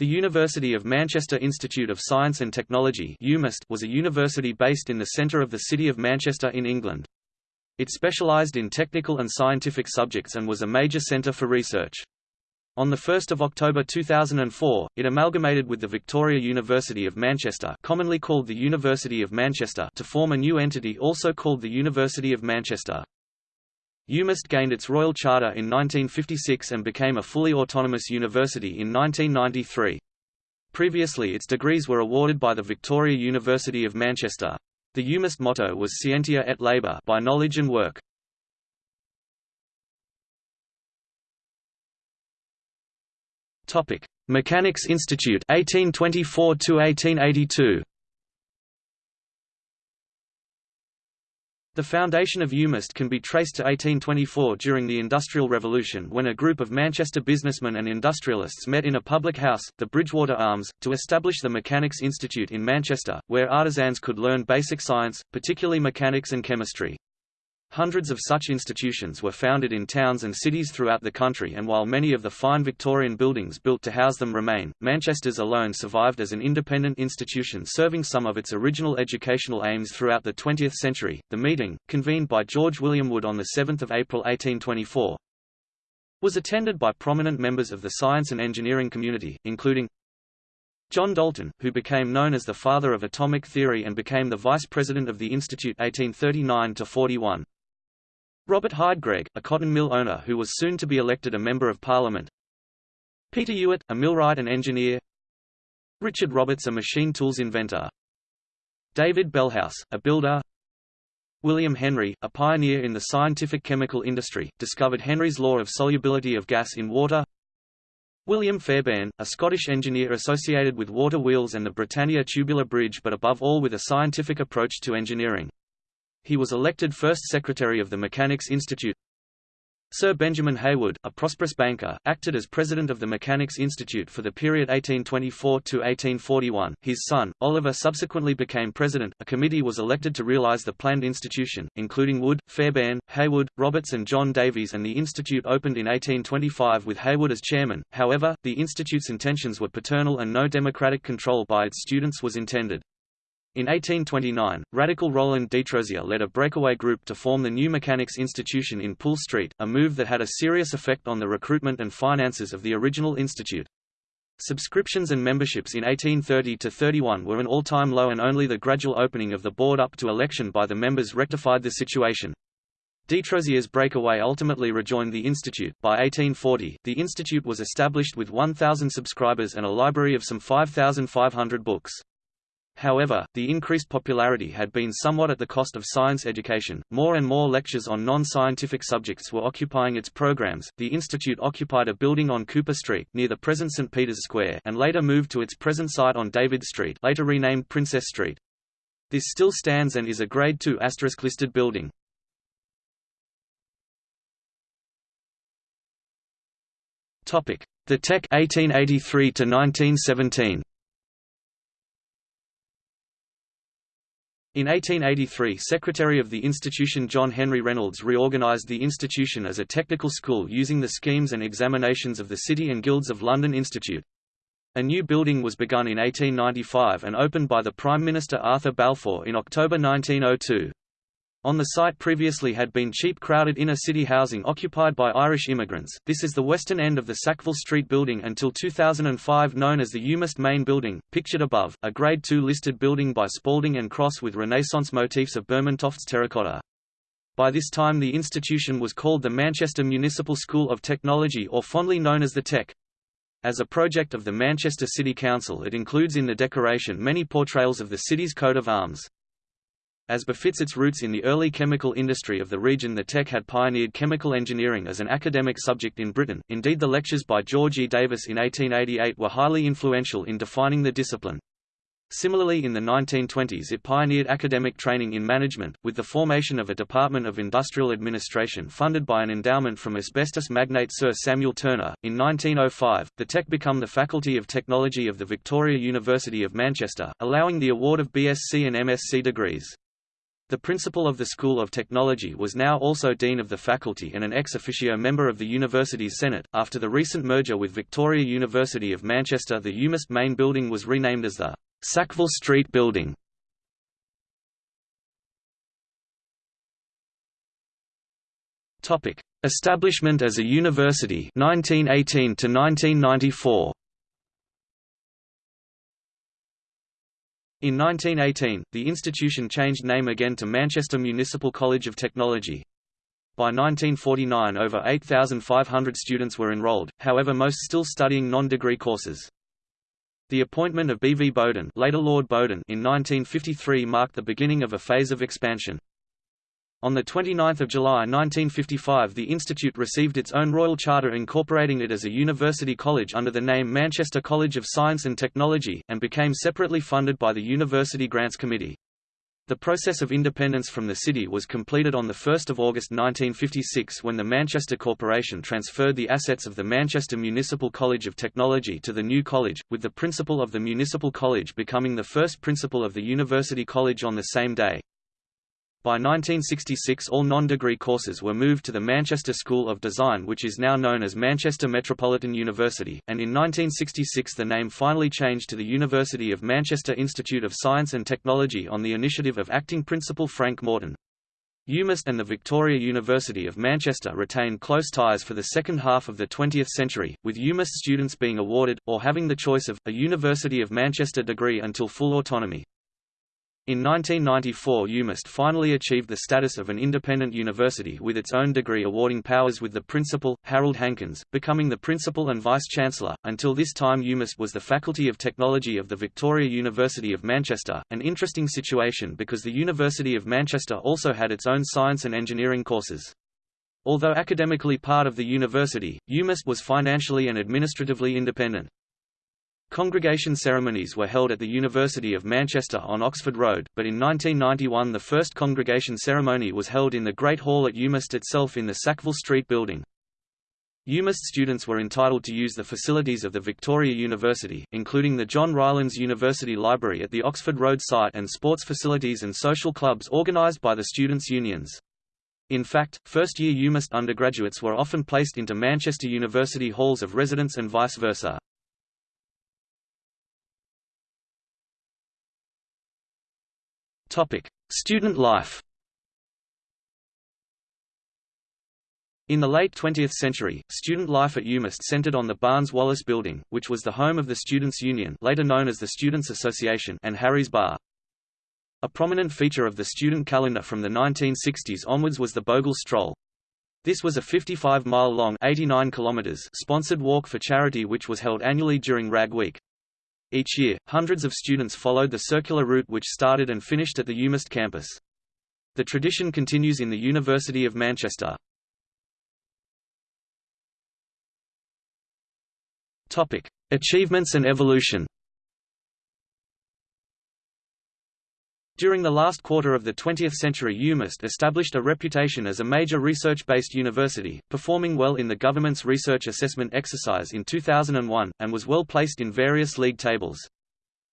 The University of Manchester Institute of Science and Technology was a university based in the centre of the city of Manchester in England. It specialised in technical and scientific subjects and was a major centre for research. On 1 October 2004, it amalgamated with the Victoria University of Manchester commonly called the University of Manchester to form a new entity also called the University of Manchester. UMIST gained its royal charter in 1956 and became a fully autonomous university in 1993. Previously its degrees were awarded by the Victoria University of Manchester. The UMIST motto was Scientia et Labor by knowledge and work. Topic: Mechanics Institute 1824 to 1882. The foundation of UMIST can be traced to 1824 during the Industrial Revolution when a group of Manchester businessmen and industrialists met in a public house, the Bridgewater Arms, to establish the Mechanics Institute in Manchester, where artisans could learn basic science, particularly mechanics and chemistry. Hundreds of such institutions were founded in towns and cities throughout the country and while many of the fine Victorian buildings built to house them remain, Manchester's alone survived as an independent institution serving some of its original educational aims throughout the 20th century. The meeting, convened by George William Wood on 7 April 1824, was attended by prominent members of the science and engineering community, including John Dalton, who became known as the father of atomic theory and became the vice president of the Institute 1839–41. Robert Hyde Gregg, a cotton mill owner who was soon to be elected a Member of Parliament. Peter Ewart, a millwright and engineer. Richard Roberts a machine tools inventor. David Bellhouse, a builder. William Henry, a pioneer in the scientific chemical industry, discovered Henry's law of solubility of gas in water. William Fairbairn, a Scottish engineer associated with water wheels and the Britannia tubular bridge but above all with a scientific approach to engineering. He was elected first secretary of the Mechanics Institute. Sir Benjamin Heywood, a prosperous banker, acted as president of the Mechanics Institute for the period 1824 to 1841. His son, Oliver subsequently became president. A committee was elected to realize the planned institution, including Wood, Fairbairn, Heywood, Roberts and John Davies and the institute opened in 1825 with Heywood as chairman. However, the institute's intentions were paternal and no democratic control by its students was intended. In 1829, radical Roland Détrosier led a breakaway group to form the new Mechanics Institution in Poole Street, a move that had a serious effect on the recruitment and finances of the original institute. Subscriptions and memberships in 1830–31 were an all-time low and only the gradual opening of the board up to election by the members rectified the situation. Détrosier's breakaway ultimately rejoined the institute. By 1840, the institute was established with 1,000 subscribers and a library of some 5,500 books. However, the increased popularity had been somewhat at the cost of science education. More and more lectures on non-scientific subjects were occupying its programs. The institute occupied a building on Cooper Street near the present St Peter's Square and later moved to its present site on David Street, later renamed Princess Street. This still stands and is a Grade II listed building. Topic: The Tech 1883 to 1917. In 1883 Secretary of the institution John Henry Reynolds reorganized the institution as a technical school using the schemes and examinations of the City and Guilds of London Institute. A new building was begun in 1895 and opened by the Prime Minister Arthur Balfour in October 1902. On the site previously had been cheap crowded inner-city housing occupied by Irish immigrants. This is the western end of the Sackville Street building until 2005 known as the UMIST Main Building, pictured above, a Grade II listed building by Spalding and Cross with Renaissance motifs of Burmantofts terracotta. By this time the institution was called the Manchester Municipal School of Technology or fondly known as the Tech. As a project of the Manchester City Council it includes in the decoration many portrayals of the city's coat of arms. As befits its roots in the early chemical industry of the region the Tech had pioneered chemical engineering as an academic subject in Britain, indeed the lectures by George E. Davis in 1888 were highly influential in defining the discipline. Similarly in the 1920s it pioneered academic training in management, with the formation of a Department of Industrial Administration funded by an endowment from asbestos magnate Sir Samuel Turner. In 1905, the Tech became the Faculty of Technology of the Victoria University of Manchester, allowing the award of BSc and MSc degrees. The principal of the School of Technology was now also Dean of the Faculty and an ex officio member of the University's Senate. After the recent merger with Victoria University of Manchester, the UMIST main building was renamed as the Sackville Street Building. Topic: Establishment as a university 1918 to 1994. In 1918, the institution changed name again to Manchester Municipal College of Technology. By 1949 over 8,500 students were enrolled, however most still studying non-degree courses. The appointment of B. V. Bowden, later Lord Bowden in 1953 marked the beginning of a phase of expansion. On 29 July 1955 the institute received its own royal charter incorporating it as a university college under the name Manchester College of Science and Technology, and became separately funded by the University Grants Committee. The process of independence from the city was completed on 1 August 1956 when the Manchester Corporation transferred the assets of the Manchester Municipal College of Technology to the new college, with the principal of the Municipal College becoming the first principal of the University College on the same day. By 1966 all non-degree courses were moved to the Manchester School of Design which is now known as Manchester Metropolitan University, and in 1966 the name finally changed to the University of Manchester Institute of Science and Technology on the initiative of acting principal Frank Morton. UMIST and the Victoria University of Manchester retained close ties for the second half of the 20th century, with UMIST students being awarded, or having the choice of, a University of Manchester degree until full autonomy. In 1994 UMIST finally achieved the status of an independent university with its own degree awarding powers with the principal, Harold Hankins, becoming the principal and vice-chancellor. Until this time UMIST was the Faculty of Technology of the Victoria University of Manchester, an interesting situation because the University of Manchester also had its own science and engineering courses. Although academically part of the university, UMIST was financially and administratively independent. Congregation ceremonies were held at the University of Manchester on Oxford Road, but in 1991 the first congregation ceremony was held in the Great Hall at UMIST itself in the Sackville Street building. UMIST students were entitled to use the facilities of the Victoria University, including the John Rylands University Library at the Oxford Road site and sports facilities and social clubs organised by the students' unions. In fact, first-year UMIST undergraduates were often placed into Manchester University halls of residence and vice versa. Topic: Student life. In the late 20th century, student life at UMIST centered on the Barnes-Wallis Building, which was the home of the Students' Union later known as the Students' Association and Harry's Bar. A prominent feature of the student calendar from the 1960s onwards was the Bogle Stroll. This was a 55-mile-long sponsored walk for charity which was held annually during Rag Week. Each year, hundreds of students followed the circular route which started and finished at the UMIST campus. The tradition continues in the University of Manchester. Topic: Achievements and evolution. During the last quarter of the 20th century UMIST established a reputation as a major research-based university, performing well in the government's research assessment exercise in 2001, and was well placed in various league tables.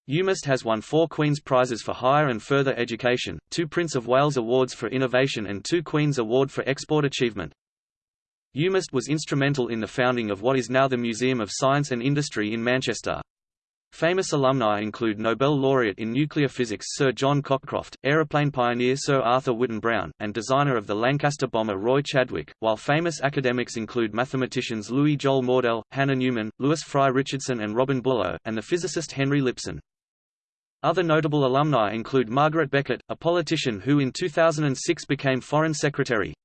UMIST has won four Queen's Prizes for Higher and Further Education, two Prince of Wales Awards for Innovation and two Queen's Award for Export Achievement. UMIST was instrumental in the founding of what is now the Museum of Science and Industry in Manchester. Famous alumni include Nobel laureate in nuclear physics Sir John Cockcroft, aeroplane pioneer Sir Arthur Whitten Brown, and designer of the Lancaster bomber Roy Chadwick, while famous academics include mathematicians Louis Joel Mordell, Hannah Newman, Lewis Fry Richardson and Robin Bullough, and the physicist Henry Lipson. Other notable alumni include Margaret Beckett, a politician who in 2006 became Foreign Secretary.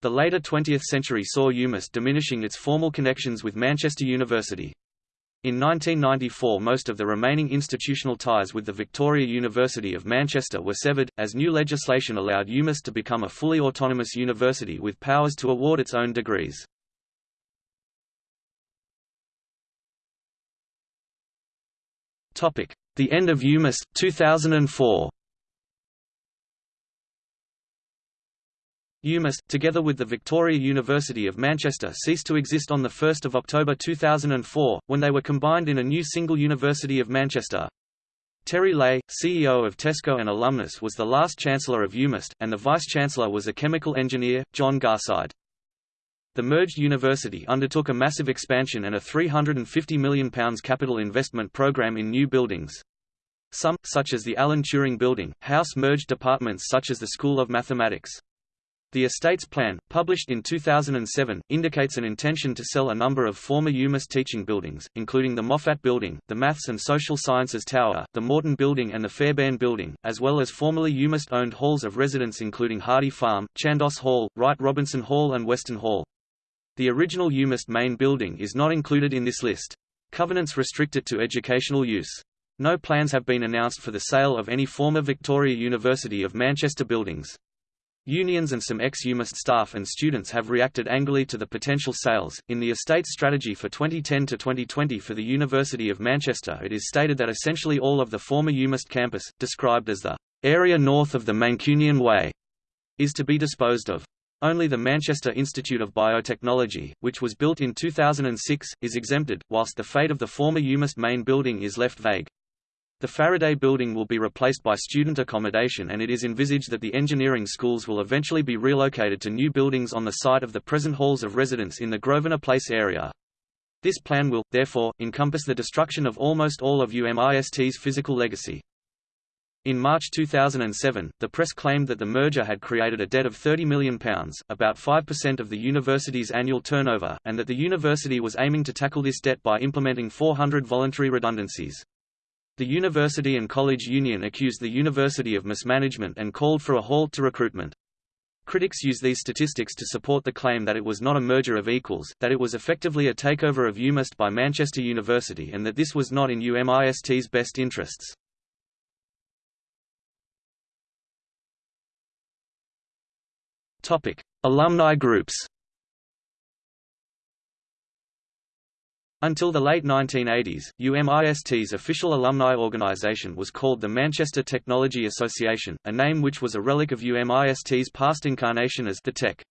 The later 20th century saw UMIST diminishing its formal connections with Manchester University. In 1994 most of the remaining institutional ties with the Victoria University of Manchester were severed, as new legislation allowed UMIST to become a fully autonomous university with powers to award its own degrees. The end of UMIST, 2004 UMIST, together with the Victoria University of Manchester ceased to exist on 1 October 2004, when they were combined in a new single University of Manchester. Terry Leahy, CEO of Tesco and alumnus was the last Chancellor of UMIST, and the Vice-Chancellor was a chemical engineer, John Garside. The merged university undertook a massive expansion and a £350 million capital investment programme in new buildings. Some, such as the Alan Turing Building, house merged departments such as the School of Mathematics. The estate's plan, published in 2007, indicates an intention to sell a number of former UMIST teaching buildings, including the Moffat Building, the Maths and Social Sciences Tower, the Morton Building and the Fairbairn Building, as well as formerly UMIST-owned halls of residence including Hardy Farm, Chandos Hall, Wright Robinson Hall and Weston Hall. The original UMIST main building is not included in this list. Covenants restrict it to educational use. No plans have been announced for the sale of any former Victoria University of Manchester buildings. Unions and some ex-UMIST staff and students have reacted angrily to the potential sales. In the estate strategy for 2010 to 2020 for the University of Manchester, it is stated that essentially all of the former UMIST campus, described as the area north of the Mancunian Way, is to be disposed of. Only the Manchester Institute of Biotechnology, which was built in 2006, is exempted, whilst the fate of the former UMIST main building is left vague. The Faraday Building will be replaced by student accommodation and it is envisaged that the engineering schools will eventually be relocated to new buildings on the site of the present halls of residence in the Grosvenor Place area. This plan will, therefore, encompass the destruction of almost all of UMIST's physical legacy. In March 2007, the press claimed that the merger had created a debt of £30 million, about 5% of the university's annual turnover, and that the university was aiming to tackle this debt by implementing 400 voluntary redundancies. The University and College Union accused the University of mismanagement and called for a halt to recruitment. Critics use these statistics to support the claim that it was not a merger of equals, that it was effectively a takeover of UMIST by Manchester University and that this was not in UMIST's best interests. Alumni groups Until the late 1980s, UMIST's official alumni organization was called the Manchester Technology Association, a name which was a relic of UMIST's past incarnation as the Tech.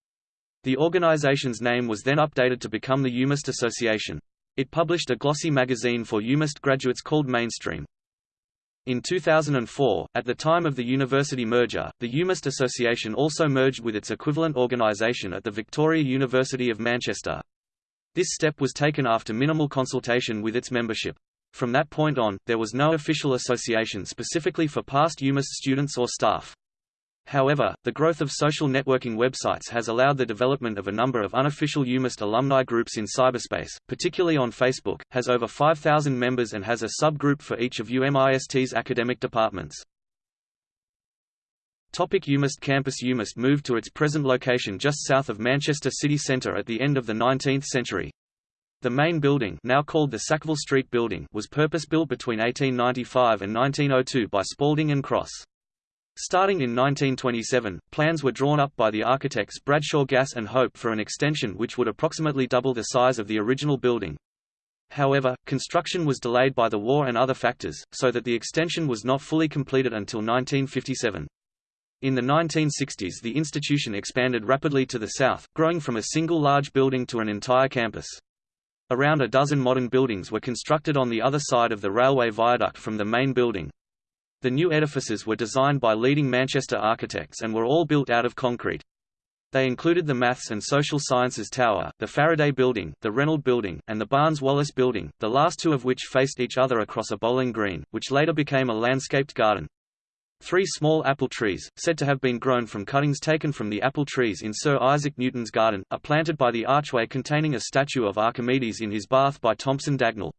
The organization's name was then updated to become the UMIST Association. It published a glossy magazine for UMIST graduates called Mainstream. In 2004, at the time of the university merger, the UMIST Association also merged with its equivalent organization at the Victoria University of Manchester. This step was taken after minimal consultation with its membership. From that point on, there was no official association specifically for past UMIST students or staff. However, the growth of social networking websites has allowed the development of a number of unofficial UMIST alumni groups in cyberspace, particularly on Facebook, has over 5,000 members and has a subgroup for each of UMIST's academic departments. Topic UMIST campus UMIST moved to its present location just south of Manchester city centre at the end of the 19th century. The main building now called the Sackville Street Building was purpose-built between 1895 and 1902 by Spalding and Cross. Starting in 1927, plans were drawn up by the architects Bradshaw Gass and Hope for an extension which would approximately double the size of the original building. However, construction was delayed by the war and other factors, so that the extension was not fully completed until 1957. In the 1960s the institution expanded rapidly to the south, growing from a single large building to an entire campus. Around a dozen modern buildings were constructed on the other side of the railway viaduct from the main building. The new edifices were designed by leading Manchester architects and were all built out of concrete. They included the Maths and Social Sciences Tower, the Faraday Building, the Renold Building, and the Barnes-Wallis Building, the last two of which faced each other across a bowling green, which later became a landscaped garden. Three small apple trees, said to have been grown from cuttings taken from the apple trees in Sir Isaac Newton's garden, are planted by the archway containing a statue of Archimedes in his bath by Thompson Dagnall.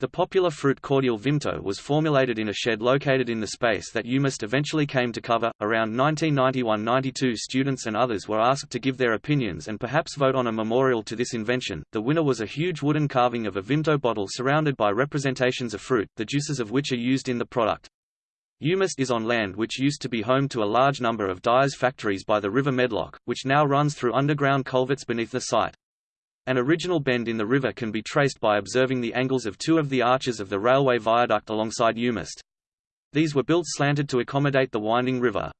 The popular fruit cordial Vimto was formulated in a shed located in the space that UMIST eventually came to cover. Around 1991-92 students and others were asked to give their opinions and perhaps vote on a memorial to this invention. The winner was a huge wooden carving of a Vimto bottle surrounded by representations of fruit, the juices of which are used in the product. UMIST is on land which used to be home to a large number of dyes factories by the River Medlock, which now runs through underground culverts beneath the site. An original bend in the river can be traced by observing the angles of two of the arches of the railway viaduct alongside UMIST. These were built slanted to accommodate the winding river.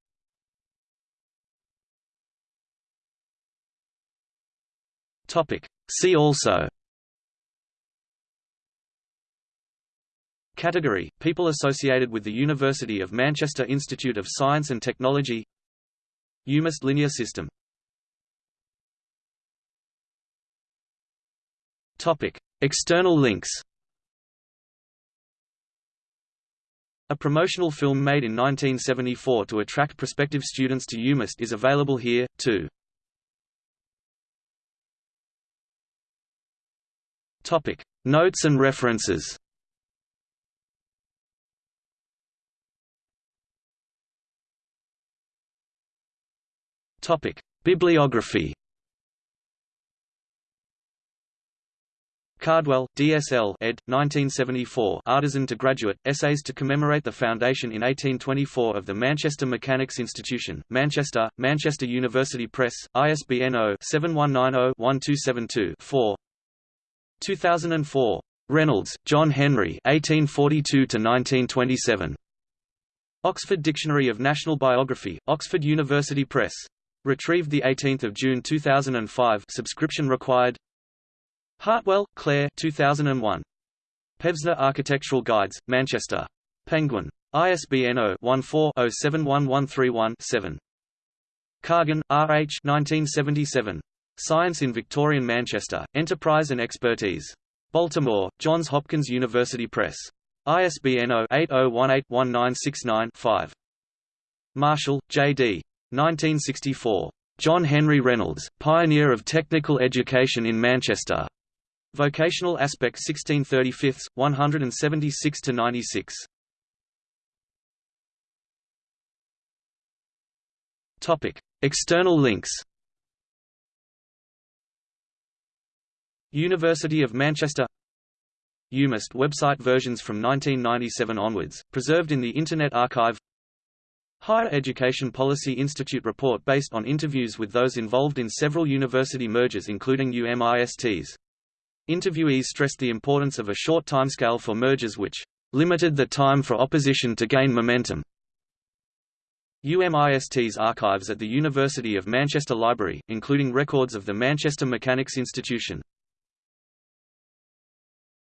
See also Category: People associated with the University of Manchester Institute of Science and Technology UMIST linear system Topic: External links. A promotional film made in 1974 to attract prospective students to UMIST is available here, too. Topic: Notes and references. Topic: Bibliography. Cardwell, D.S.L. ed. 1974 Artisan to Graduate, Essays to commemorate the foundation in 1824 of the Manchester Mechanics Institution, Manchester, Manchester University Press, ISBN 0-7190-1272-4 2004. Reynolds, John Henry 1842–1927. Oxford Dictionary of National Biography, Oxford University Press. Retrieved 18 June 2005 subscription required Hartwell, Claire 2001. Pevsner Architectural Guides, Manchester. Penguin. ISBN 0-14-071131-7. Kargon, R. H. 1977. Science in Victorian Manchester, Enterprise and Expertise. Baltimore, Johns Hopkins University Press. ISBN 0-8018-1969-5. Marshall, J. D. 1964. John Henry Reynolds, Pioneer of Technical Education in Manchester. Vocational aspect 1635, 176–96. Topic: External links. University of Manchester UMIST website versions from 1997 onwards, preserved in the Internet Archive Higher Education Policy Institute report based on interviews with those involved in several university mergers including UMISTs. Interviewees stressed the importance of a short timescale for mergers which limited the time for opposition to gain momentum. UMIST's archives at the University of Manchester Library, including records of the Manchester Mechanics Institution.